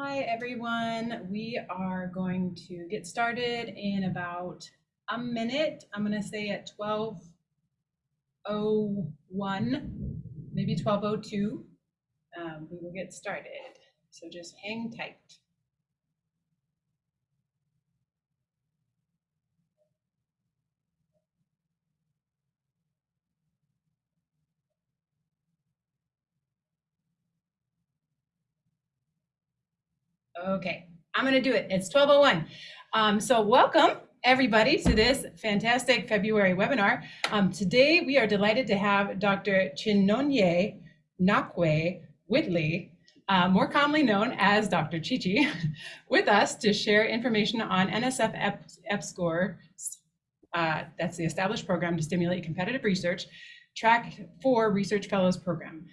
Hi, everyone. We are going to get started in about a minute. I'm going to say at 12:01, maybe 12:02, um, we will get started. So just hang tight. Okay, I'm to do it. It's 12:01. Um, so welcome everybody to this fantastic February webinar. Um, today we are delighted to have Dr. Chinonye Nnakwe Whitley, uh, more commonly known as Dr. Chichi, with us to share information on NSF EP, EPSCoR, uh, that's the established program to stimulate competitive research, track four research fellows program.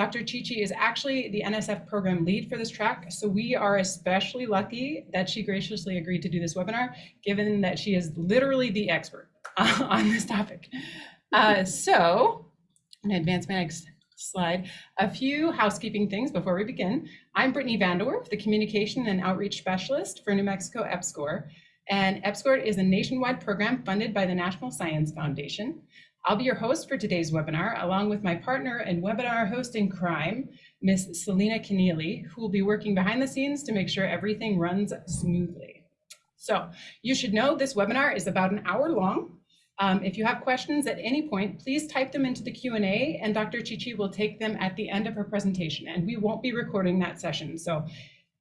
Dr. Chichi is actually the NSF program lead for this track, so we are especially lucky that she graciously agreed to do this webinar, given that she is literally the expert on this topic. Uh, so, I'm gonna advance my next slide. A few housekeeping things before we begin. I'm Brittany Vanderwerf, the Communication and Outreach Specialist for New Mexico EPSCoR, and EPSCoR is a nationwide program funded by the National Science Foundation. I'll be your host for today's webinar, along with my partner and webinar hosting crime, Miss Selena Keneally, who will be working behind the scenes to make sure everything runs smoothly. So you should know this webinar is about an hour long. Um, if you have questions at any point, please type them into the Q&A and Dr. Chichi will take them at the end of her presentation and we won't be recording that session. So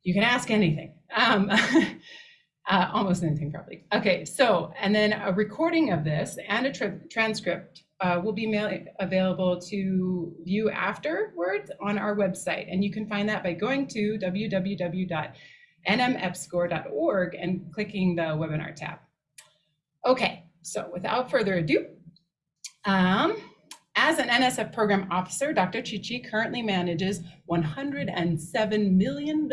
you can ask anything. Um, Uh, almost anything probably. Okay, so, and then a recording of this and a tra transcript uh, will be available to view afterwards on our website. And you can find that by going to www.nmepscor.org and clicking the webinar tab. Okay, so without further ado, um, as an NSF program officer, Dr. Chichi currently manages $107 million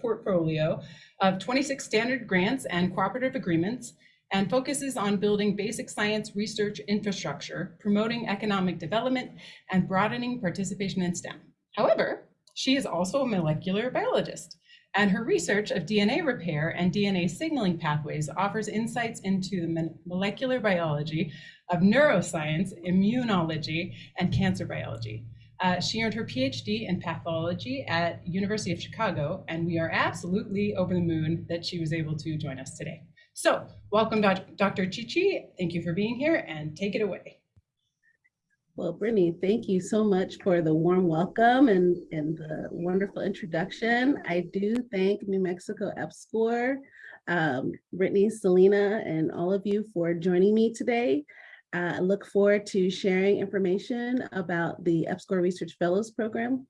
portfolio of 26 standard grants and cooperative agreements and focuses on building basic science research infrastructure, promoting economic development, and broadening participation in STEM. However, she is also a molecular biologist, and her research of DNA repair and DNA signaling pathways offers insights into the molecular biology of neuroscience, immunology, and cancer biology. Uh, she earned her PhD in pathology at University of Chicago, and we are absolutely over the moon that she was able to join us today. So welcome, Dr. Chichi. Thank you for being here and take it away. Well, Brittany, thank you so much for the warm welcome and, and the wonderful introduction. I do thank New Mexico EPSCoR, um, Brittany, Selena, and all of you for joining me today. I look forward to sharing information about the EPSCoR Research Fellows Program,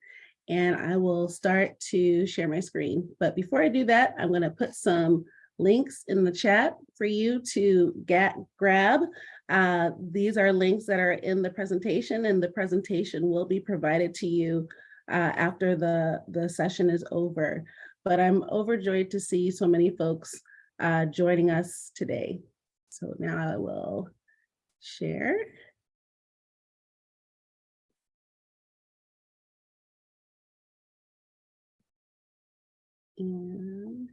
and I will start to share my screen. But before I do that, I'm going to put some links in the chat for you to get grab. Uh, these are links that are in the presentation, and the presentation will be provided to you uh, after the, the session is over. But I'm overjoyed to see so many folks uh, joining us today. So now I will share. And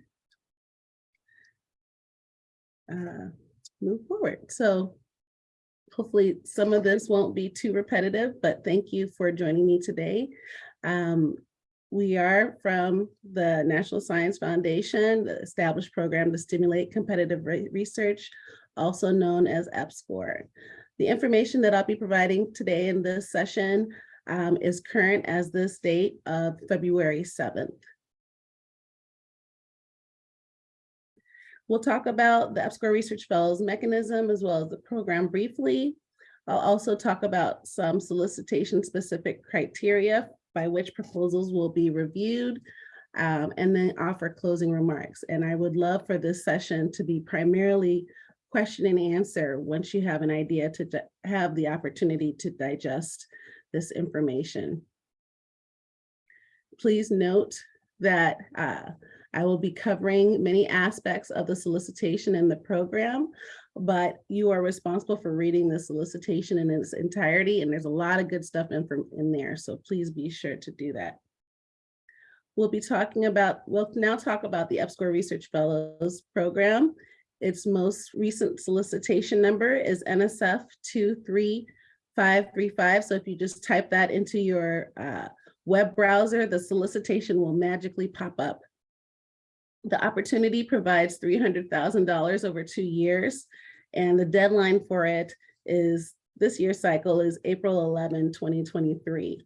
uh, move forward. So hopefully some of this won't be too repetitive, but thank you for joining me today. Um, we are from the National Science Foundation, the established program to stimulate competitive re research also known as EPSCoR. The information that I'll be providing today in this session um, is current as this date of February 7th. We'll talk about the EPSCoR Research Fellows mechanism as well as the program briefly. I'll also talk about some solicitation specific criteria by which proposals will be reviewed um, and then offer closing remarks. And I would love for this session to be primarily question and answer once you have an idea to have the opportunity to digest this information. Please note that uh, I will be covering many aspects of the solicitation and the program, but you are responsible for reading the solicitation in its entirety, and there's a lot of good stuff in, from, in there, so please be sure to do that. We'll be talking about, we'll now talk about the EPSCoR Research Fellows Program. Its most recent solicitation number is NSF 23535. So if you just type that into your uh, web browser, the solicitation will magically pop up. The opportunity provides $300,000 over two years, and the deadline for it is, this year's cycle is April 11, 2023.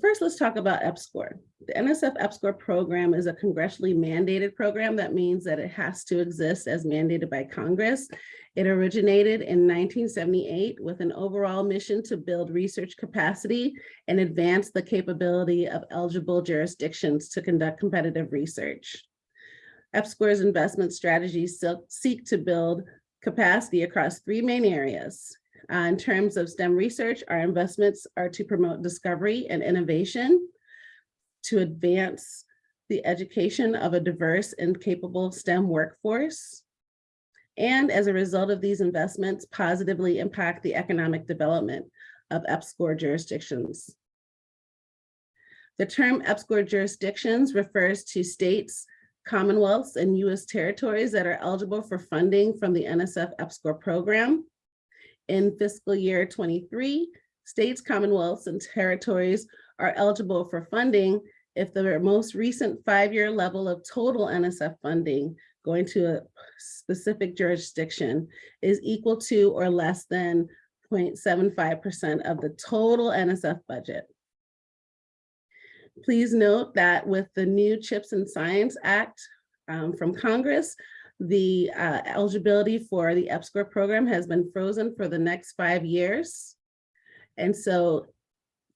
First, let's talk about EPSCoR. The NSF EPSCoR program is a congressionally mandated program. That means that it has to exist as mandated by Congress. It originated in 1978 with an overall mission to build research capacity and advance the capability of eligible jurisdictions to conduct competitive research. EPSCoR's investment strategies seek to build capacity across three main areas, uh, in terms of STEM research, our investments are to promote discovery and innovation, to advance the education of a diverse and capable STEM workforce, and as a result of these investments, positively impact the economic development of EPSCoR jurisdictions. The term EPSCoR jurisdictions refers to states, commonwealths, and US territories that are eligible for funding from the NSF EPSCoR program in fiscal year 23, states, commonwealths, and territories are eligible for funding if the most recent five-year level of total NSF funding going to a specific jurisdiction is equal to or less than 0.75% of the total NSF budget. Please note that with the new CHIPS and Science Act um, from Congress, the uh, eligibility for the EPSCoR program has been frozen for the next five years. And so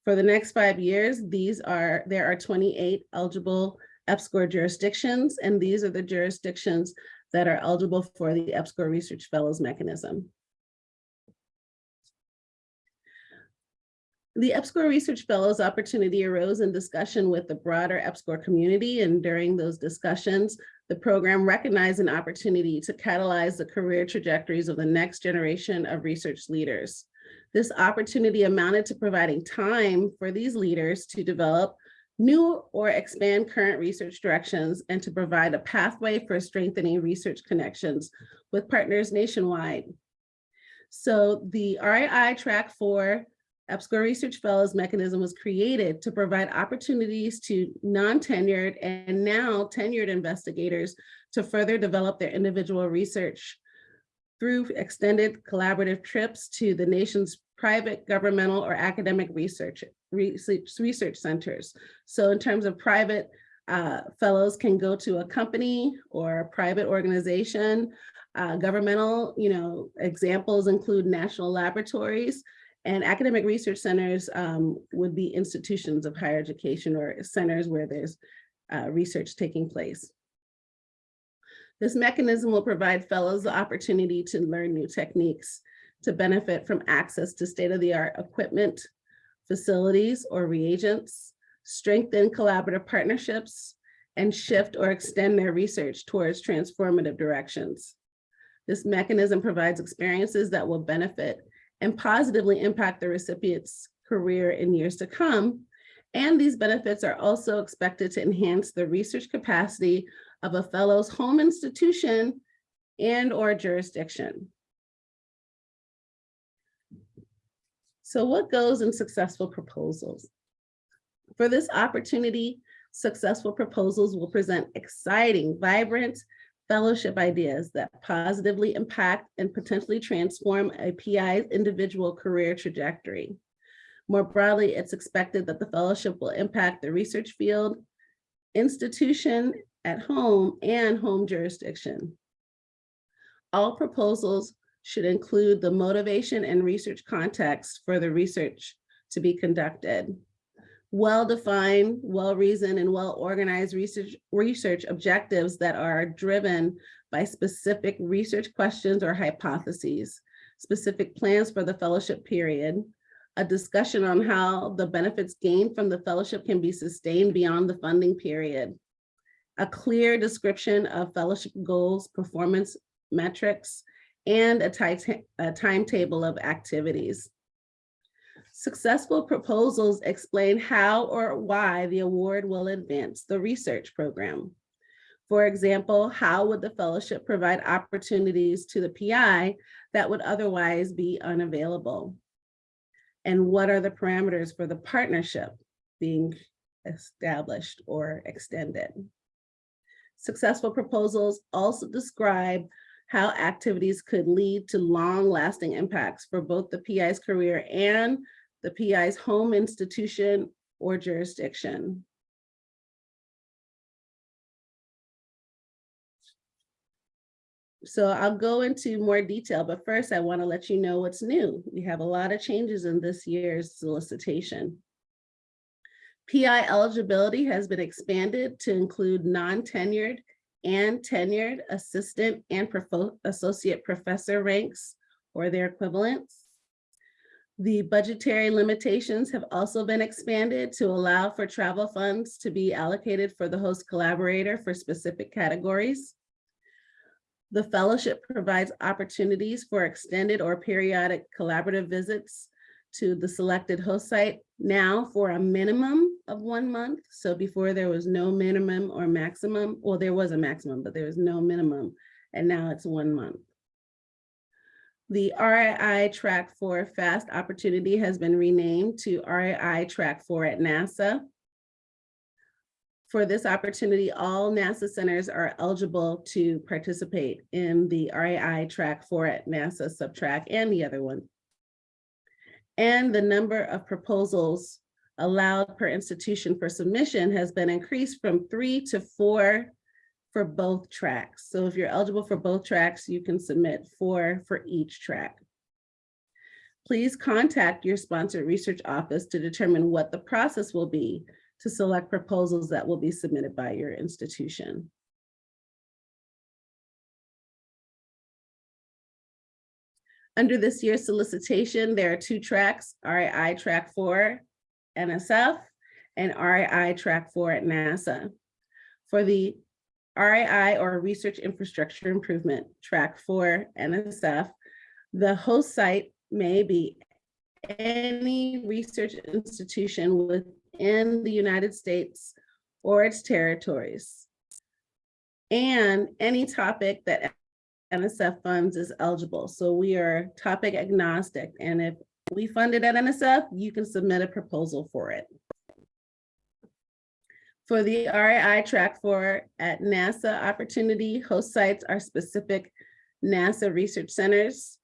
for the next five years, these are, there are 28 eligible EPSCoR jurisdictions, and these are the jurisdictions that are eligible for the EPSCoR Research Fellows mechanism. The EPSCoR Research Fellows opportunity arose in discussion with the broader EPSCoR community, and during those discussions, the program recognized an opportunity to catalyze the career trajectories of the next generation of research leaders. This opportunity amounted to providing time for these leaders to develop new or expand current research directions and to provide a pathway for strengthening research connections with partners nationwide. So the RII Track 4 EPSCoR Research Fellows mechanism was created to provide opportunities to non-tenured and now tenured investigators to further develop their individual research through extended collaborative trips to the nation's private, governmental, or academic research, research, research centers. So in terms of private, uh, fellows can go to a company or a private organization. Uh, governmental, you know, examples include national laboratories and academic research centers um, would be institutions of higher education or centers where there's uh, research taking place. This mechanism will provide fellows the opportunity to learn new techniques to benefit from access to state-of-the-art equipment, facilities, or reagents, strengthen collaborative partnerships, and shift or extend their research towards transformative directions. This mechanism provides experiences that will benefit and positively impact the recipient's career in years to come. And these benefits are also expected to enhance the research capacity of a fellow's home institution and or jurisdiction. So what goes in successful proposals? For this opportunity, successful proposals will present exciting, vibrant, fellowship ideas that positively impact and potentially transform a PI's individual career trajectory. More broadly, it's expected that the fellowship will impact the research field, institution at home, and home jurisdiction. All proposals should include the motivation and research context for the research to be conducted well-defined, well-reasoned, and well-organized research, research objectives that are driven by specific research questions or hypotheses, specific plans for the fellowship period, a discussion on how the benefits gained from the fellowship can be sustained beyond the funding period, a clear description of fellowship goals, performance metrics, and a a timetable of activities. Successful proposals explain how or why the award will advance the research program. For example, how would the fellowship provide opportunities to the PI that would otherwise be unavailable? And what are the parameters for the partnership being established or extended? Successful proposals also describe how activities could lead to long-lasting impacts for both the PI's career and the PI's home institution or jurisdiction. So I'll go into more detail, but first I want to let you know what's new. We have a lot of changes in this year's solicitation. PI eligibility has been expanded to include non-tenured and tenured assistant and associate professor ranks or their equivalents. The budgetary limitations have also been expanded to allow for travel funds to be allocated for the host collaborator for specific categories. The fellowship provides opportunities for extended or periodic collaborative visits to the selected host site now for a minimum of one month. So before there was no minimum or maximum, well, there was a maximum, but there was no minimum, and now it's one month. The RII Track 4 FAST opportunity has been renamed to RII Track 4 at NASA. For this opportunity, all NASA centers are eligible to participate in the RII Track 4 at NASA subtrack and the other one. And the number of proposals allowed per institution for submission has been increased from three to four for both tracks. So if you're eligible for both tracks, you can submit four for each track. Please contact your sponsored research office to determine what the process will be to select proposals that will be submitted by your institution. Under this year's solicitation, there are two tracks, RII Track 4 NSF and RII Track 4 at NASA. For the RII or Research Infrastructure Improvement Track 4 NSF, the host site may be any research institution within the United States or its territories. And any topic that NSF funds is eligible. So we are topic agnostic. And if we fund it at NSF, you can submit a proposal for it. For the RAI track four at NASA opportunity, host sites are specific NASA research centers.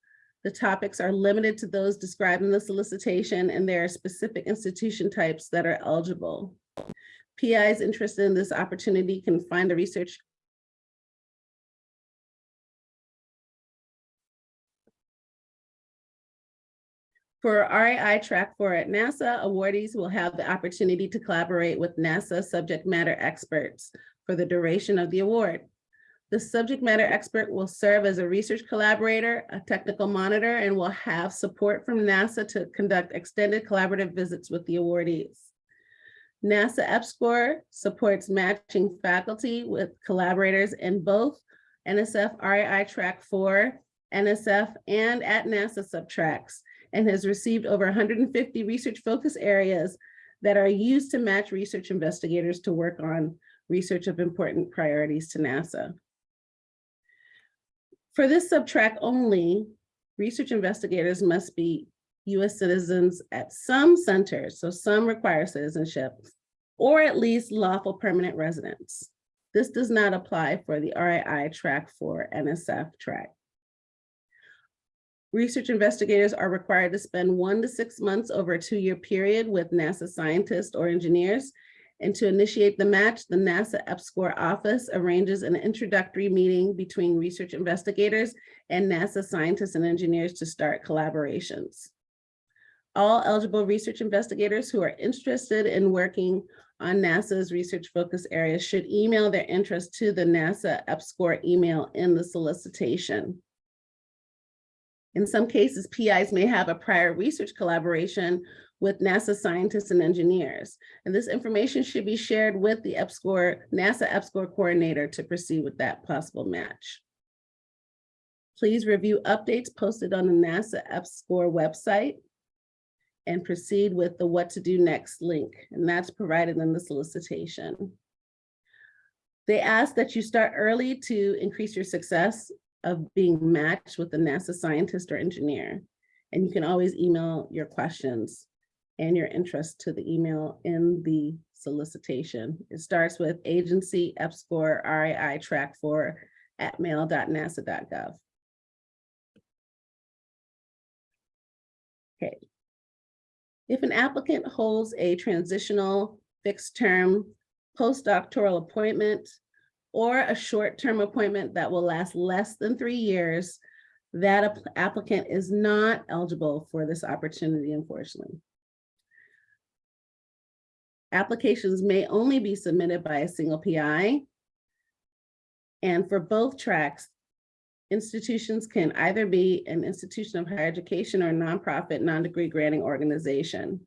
The topics are limited to those described in the solicitation and there are specific institution types that are eligible. PIs interested in this opportunity can find a research For RAI Track 4 at NASA, awardees will have the opportunity to collaborate with NASA subject matter experts for the duration of the award. The subject matter expert will serve as a research collaborator, a technical monitor, and will have support from NASA to conduct extended collaborative visits with the awardees. NASA EPSCoR supports matching faculty with collaborators in both NSF RAI Track 4, NSF, and at NASA subtracks and has received over 150 research focus areas that are used to match research investigators to work on research of important priorities to NASA. For this subtrack only, research investigators must be US citizens at some centers, so some require citizenship, or at least lawful permanent residents. This does not apply for the RII track four NSF track. Research investigators are required to spend one to six months over a two-year period with NASA scientists or engineers. And to initiate the match, the NASA EPSCoR office arranges an introductory meeting between research investigators and NASA scientists and engineers to start collaborations. All eligible research investigators who are interested in working on NASA's research focus areas should email their interest to the NASA EPSCoR email in the solicitation. In some cases, PIs may have a prior research collaboration with NASA scientists and engineers. And this information should be shared with the EPSCoR, NASA EPSCoR coordinator to proceed with that possible match. Please review updates posted on the NASA EPSCoR website and proceed with the what to do next link, and that's provided in the solicitation. They ask that you start early to increase your success of being matched with a NASA scientist or engineer. And you can always email your questions and your interest to the email in the solicitation. It starts with agency EPSCoR RAI track four at mail.nasa.gov. Okay. If an applicant holds a transitional fixed term postdoctoral appointment or a short-term appointment that will last less than three years, that applicant is not eligible for this opportunity, unfortunately. Applications may only be submitted by a single PI. And for both tracks, institutions can either be an institution of higher education or a nonprofit, non-degree granting organization.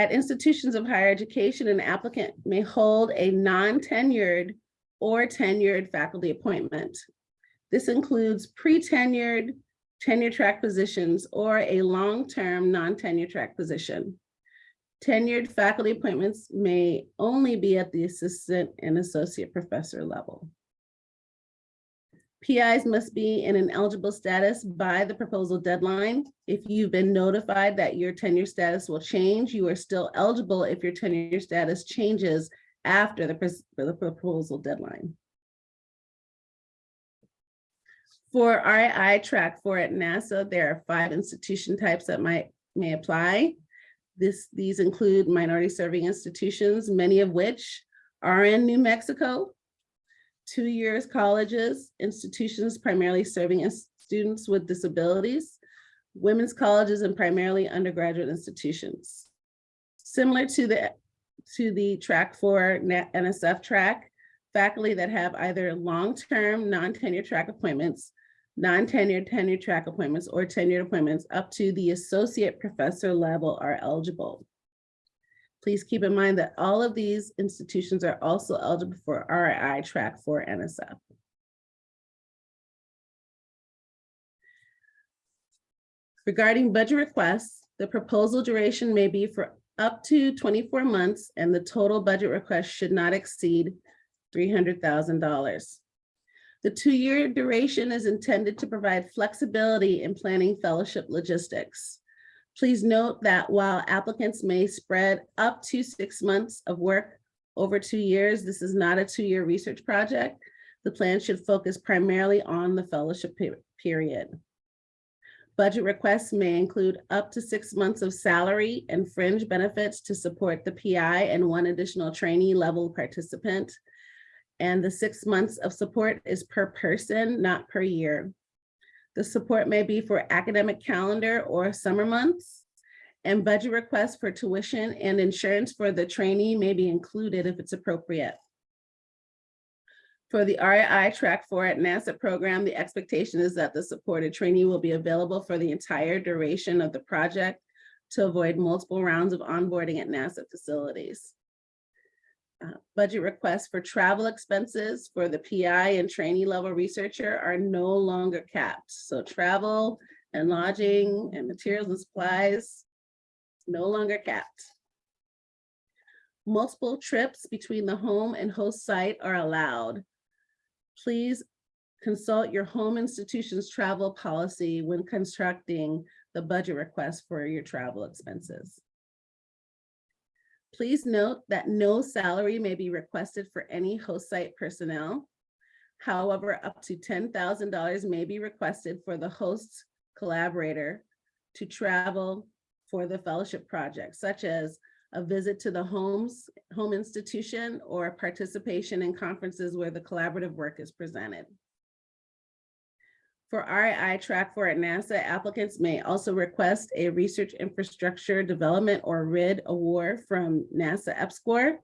At institutions of higher education, an applicant may hold a non-tenured or tenured faculty appointment. This includes pre-tenured, tenure track positions, or a long-term non-tenure track position. Tenured faculty appointments may only be at the assistant and associate professor level. PIs must be in an eligible status by the proposal deadline. If you've been notified that your tenure status will change, you are still eligible if your tenure status changes after the, the proposal deadline. For RI track four at NASA, there are five institution types that might, may apply. This, these include minority serving institutions, many of which are in New Mexico, two years colleges, institutions primarily serving as students with disabilities, women's colleges and primarily undergraduate institutions. Similar to the, to the track four NSF track, faculty that have either long-term non-tenure track appointments, non-tenure tenure track appointments, or tenured appointments up to the associate professor level are eligible. Please keep in mind that all of these institutions are also eligible four RI track for NSF. Regarding budget requests, the proposal duration may be for up to 24 months and the total budget request should not exceed $300,000. The two-year duration is intended to provide flexibility in planning fellowship logistics. Please note that while applicants may spread up to six months of work over two years, this is not a two-year research project. The plan should focus primarily on the fellowship pe- period. Budget requests may include up to six months of salary and fringe benefits to support the PI and one additional trainee level participant. And the six months of support is per person, not per year. The support may be for academic calendar or summer months. And budget requests for tuition and insurance for the trainee may be included if it's appropriate. For the RI track four at NASA program, the expectation is that the supported trainee will be available for the entire duration of the project to avoid multiple rounds of onboarding at NASA facilities. Uh, Budget requests for travel expenses for the PI and trainee level researcher are no longer capped. So travel and lodging and materials and supplies, no longer capped. Multiple trips between the home and host site are allowed. Please consult your home institution's travel policy when constructing the budget request for your travel expenses. Please note that no salary may be requested for any host site personnel. However, up to ten thousand dollars may be requested for the host's collaborator to travel for the fellowship project, such as a visit to the homes, home institution, or participation in conferences where the collaborative work is presented. For RI track four at NASA, applicants may also request a Research Infrastructure Development or RID award from NASA EPSCoR.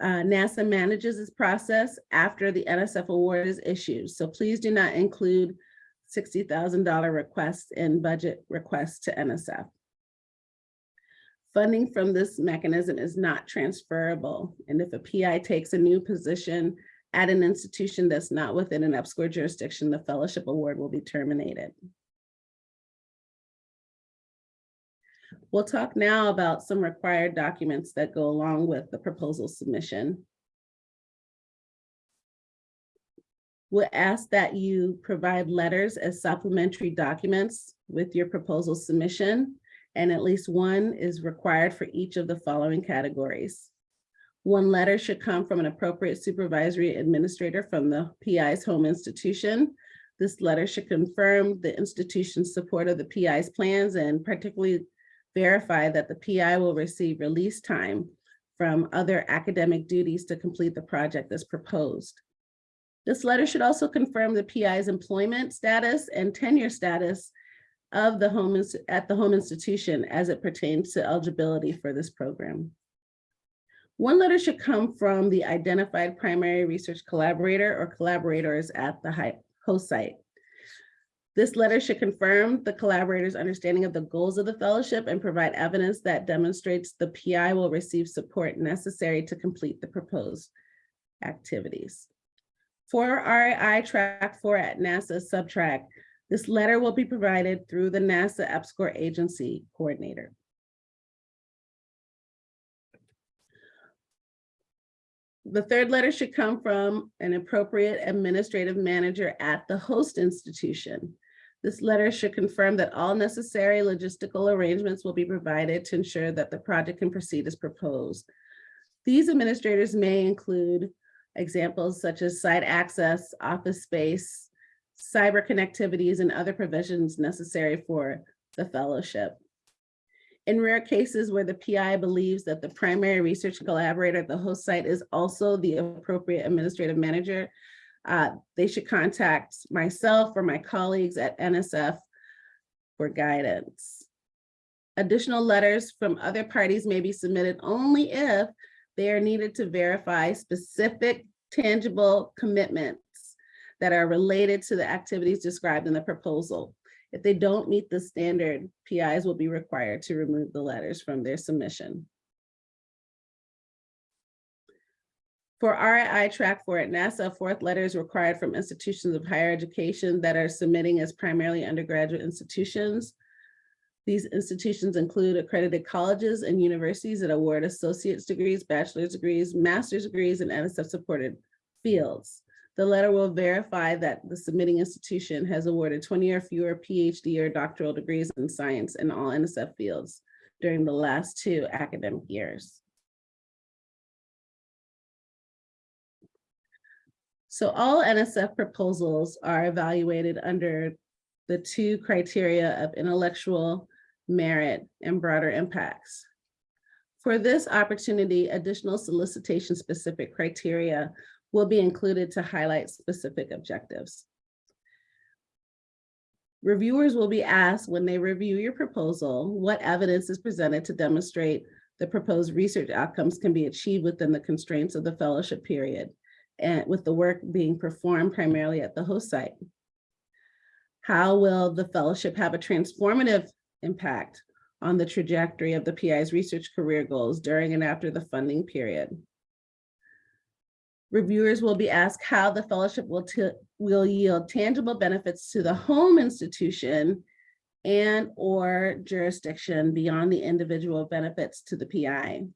Uh, NASA manages this process after the NSF award is issued, so please do not include sixty thousand dollar requests in budget requests to NSF. Funding from this mechanism is not transferable, and if a PI takes a new position at an institution that's not within an EPSCoR jurisdiction, the fellowship award will be terminated. We'll talk now about some required documents that go along with the proposal submission. We'll ask that you provide letters as supplementary documents with your proposal submission, and at least one is required for each of the following categories. One letter should come from an appropriate supervisory administrator from the PI's home institution. This letter should confirm the institution's support of the PI's plans and particularly verify that the PI will receive release time from other academic duties to complete the project as proposed. This letter should also confirm the PI's employment status and tenure status of the home at the home institution as it pertains to eligibility for this program. One letter should come from the identified primary research collaborator or collaborators at the host site. This letter should confirm the collaborator's understanding of the goals of the fellowship and provide evidence that demonstrates the PI will receive support necessary to complete the proposed activities. For RAI track four at NASA subtrack, this letter will be provided through the NASA EPSCoR agency coordinator. The third letter should come from an appropriate administrative manager at the host institution. This letter should confirm that all necessary logistical arrangements will be provided to ensure that the project can proceed as proposed. These administrators may include examples such as site access, office space, cyber connectivities, and other provisions necessary for the fellowship. In rare cases where the PI believes that the primary research collaborator at the host site is also the appropriate administrative manager, uh, they should contact myself or my colleagues at NSF for guidance. Additional letters from other parties may be submitted only if they are needed to verify specific tangible commitments that are related to the activities described in the proposal. If they don't meet the standard, PIs will be required to remove the letters from their submission. For RII track four at NASA, fourth letter is required from institutions of higher education that are submitting as primarily undergraduate institutions. These institutions include accredited colleges and universities that award associate's degrees, bachelor's degrees, master's degrees, and NSF-supported fields. The letter will verify that the submitting institution has awarded 20 or fewer PhD or doctoral degrees in science in all NSF fields during the last two academic years. So all NSF proposals are evaluated under the two criteria of intellectual merit and broader impacts. For this opportunity, additional solicitation specific criteria will be included to highlight specific objectives. Reviewers will be asked when they review your proposal, what evidence is presented to demonstrate the proposed research outcomes can be achieved within the constraints of the fellowship period and with the work being performed primarily at the host site. How will the fellowship have a transformative impact on the trajectory of the PI's research career goals during and after the funding period? Reviewers will be asked how the fellowship will, will yield tangible benefits to the home institution and or jurisdiction beyond the individual benefits to the PI.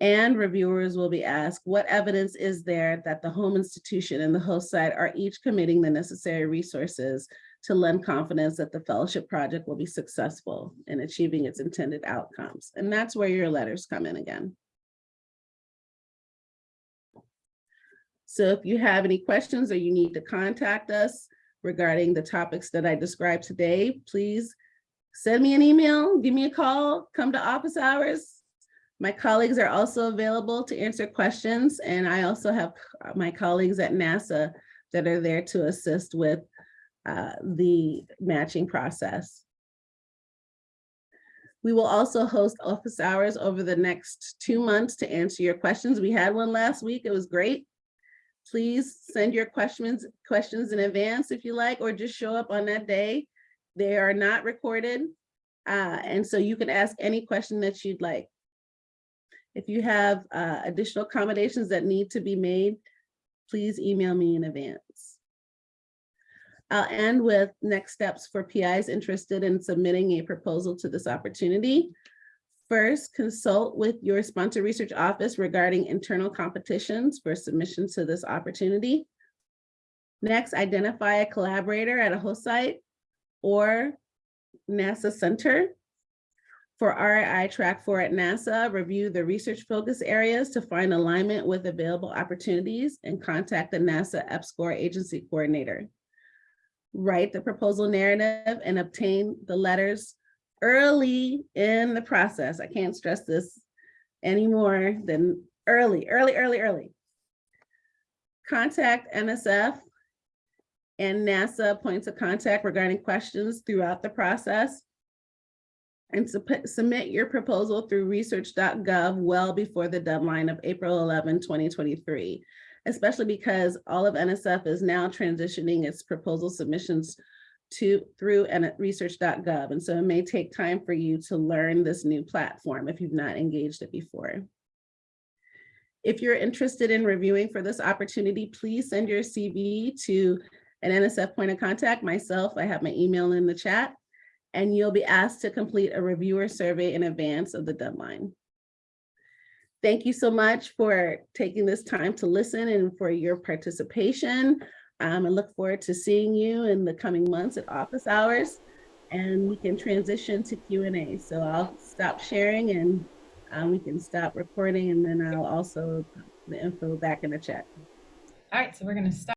And reviewers will be asked, what evidence is there that the home institution and the host site are each committing the necessary resources to lend confidence that the fellowship project will be successful in achieving its intended outcomes? And that's where your letters come in again. So if you have any questions or you need to contact us regarding the topics that I described today, please send me an email, give me a call, come to office hours. My colleagues are also available to answer questions, and I also have my colleagues at NASA that are there to assist with uh, the matching process. We will also host office hours over the next two months to answer your questions. We had one last week. It was great. Please send your questions, questions in advance if you like, or just show up on that day. They are not recorded. Uh, and so you can ask any question that you'd like. If you have uh, additional accommodations that need to be made, please email me in advance. I'll end with next steps for PIs interested in submitting a proposal to this opportunity. First, consult with your sponsor research office regarding internal competitions for submission to this opportunity. Next, identify a collaborator at a host site or NASA center. For RII Track 4 at NASA, review the research focus areas to find alignment with available opportunities and contact the NASA EPSCoR agency coordinator. Write the proposal narrative and obtain the letters early in the process. I can't stress this anymore than early, early, early, early. Contact NSF and NASA points of contact regarding questions throughout the process. And submit your proposal through research.gov well before the deadline of April 11, 2023, especially because all of NSF is now transitioning its proposal submissions to through and at research.gov. And so it may take time for you to learn this new platform if you've not engaged it before. If you're interested in reviewing for this opportunity, please send your CV to an NSF point of contact, myself, I have my email in the chat, and you'll be asked to complete a reviewer survey in advance of the deadline. Thank you so much for taking this time to listen and for your participation. Um, I look forward to seeing you in the coming months at office hours and we can transition to Q and A. So I'll stop sharing and um, we can stop recording and then I'll also put the info back in the chat. All right, so we're gonna stop.